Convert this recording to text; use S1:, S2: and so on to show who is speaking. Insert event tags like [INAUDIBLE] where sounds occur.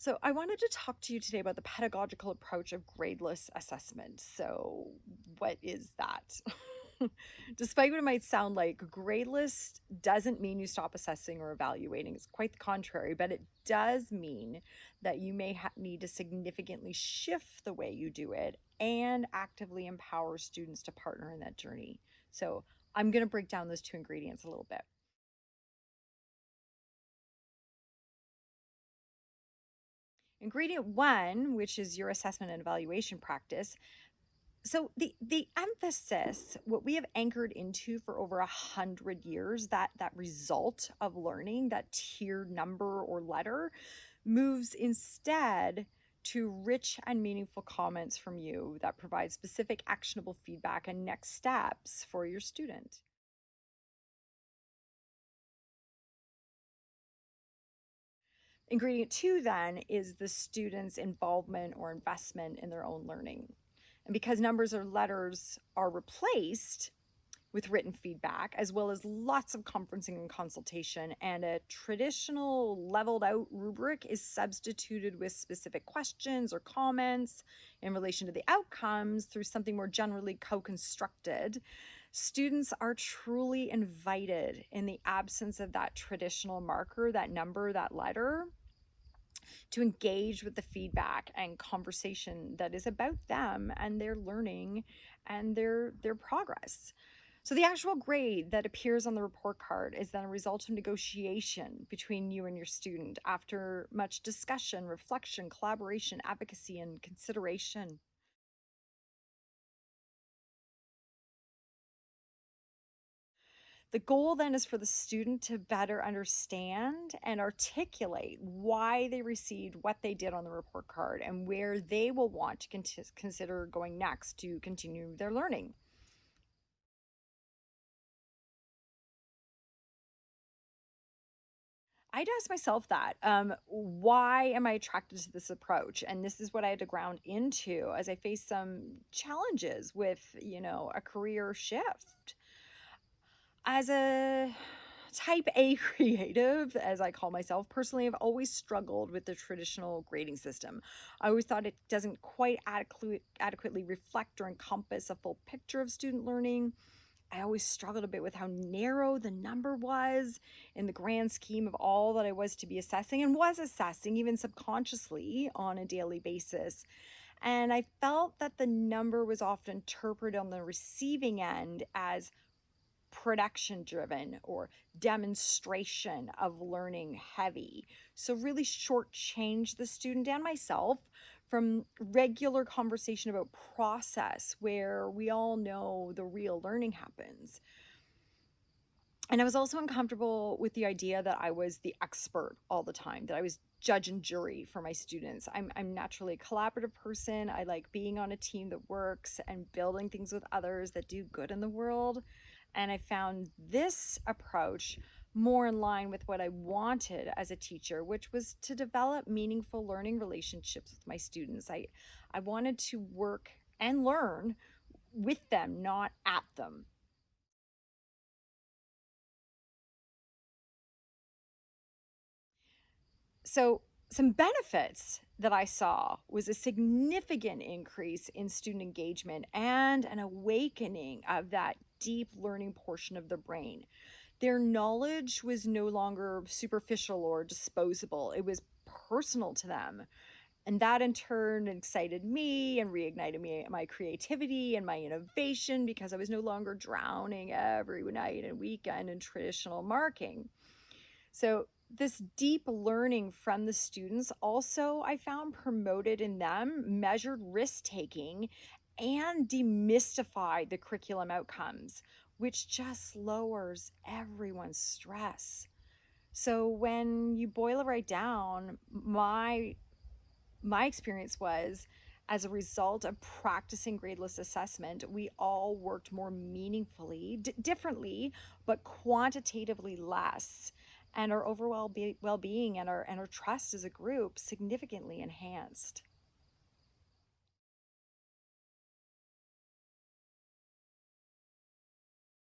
S1: So, I wanted to talk to you today about the pedagogical approach of gradeless assessment. So, what is that? [LAUGHS] Despite what it might sound like, gradeless doesn't mean you stop assessing or evaluating. It's quite the contrary, but it does mean that you may need to significantly shift the way you do it and actively empower students to partner in that journey. So, I'm going to break down those two ingredients a little bit. Ingredient one, which is your assessment and evaluation practice. So the the emphasis, what we have anchored into for over a hundred years, that that result of learning, that tiered number or letter, moves instead to rich and meaningful comments from you that provide specific actionable feedback and next steps for your student. Ingredient two, then, is the student's involvement or investment in their own learning. And because numbers or letters are replaced with written feedback, as well as lots of conferencing and consultation, and a traditional leveled out rubric is substituted with specific questions or comments in relation to the outcomes through something more generally co constructed, students are truly invited in the absence of that traditional marker, that number, that letter, to engage with the feedback and conversation that is about them and their learning and their their progress. So the actual grade that appears on the report card is then a result of negotiation between you and your student after much discussion, reflection, collaboration, advocacy, and consideration. The goal then is for the student to better understand and articulate why they received what they did on the report card and where they will want to con- consider going next to continue their learning. I'd ask myself that. Um, why am I attracted to this approach? And this is what I had to ground into as I faced some challenges with, you know, a career shift as a type A [LAUGHS] creative, as I call myself, personally, I've always struggled with the traditional grading system. I always thought it doesn't quite adequately, adequately reflect or encompass a full picture of student learning. I always struggled a bit with how narrow the number was in the grand scheme of all that I was to be assessing and was assessing, even subconsciously on a daily basis. And I felt that the number was often interpreted on the receiving end as production driven or demonstration of learning heavy. So, really shortchange the student and myself from regular conversation about process where we all know the real learning happens. And I was also uncomfortable with the idea that I was the expert all the time, that I was judge and jury for my students. I'm, I'm naturally a collaborative person. I like being on a team that works and building things with others that do good in the world. And I found this approach more in line with what I wanted as a teacher, which was to develop meaningful learning relationships with my students. I, I wanted to work and learn with them, not at them. So, some benefits that I saw was a significant increase in student engagement and an awakening of that deep learning portion of the brain. Their knowledge was no longer superficial or disposable, it was personal to them. And that in turn excited me and reignited me my creativity and my innovation because I was no longer drowning every night and weekend in traditional marking. So this deep learning from the students also I found promoted in them measured risk taking and demystify the curriculum outcomes, which just lowers everyone's stress. So when you boil it right down, my my experience was as a result of practicing gradeless assessment, we all worked more meaningfully, d- differently, but quantitatively less. And our overall well being and our, and our trust as a group significantly enhanced.